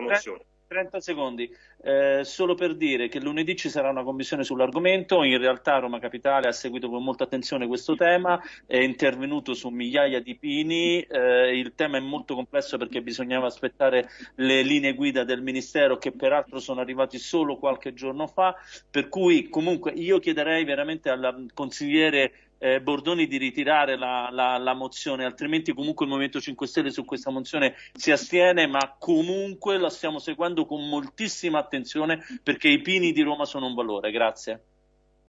mozione. 30 secondi, eh, solo per dire che lunedì ci sarà una commissione sull'argomento, in realtà Roma Capitale ha seguito con molta attenzione questo tema, è intervenuto su migliaia di pini, eh, il tema è molto complesso perché bisognava aspettare le linee guida del Ministero che peraltro sono arrivati solo qualche giorno fa, per cui comunque io chiederei veramente al consigliere eh, Bordoni di ritirare la, la, la, mozione, altrimenti comunque il Movimento 5 Stelle su questa mozione si astiene, ma comunque la stiamo seguendo con moltissima attenzione perché i pini di Roma sono un valore. Grazie.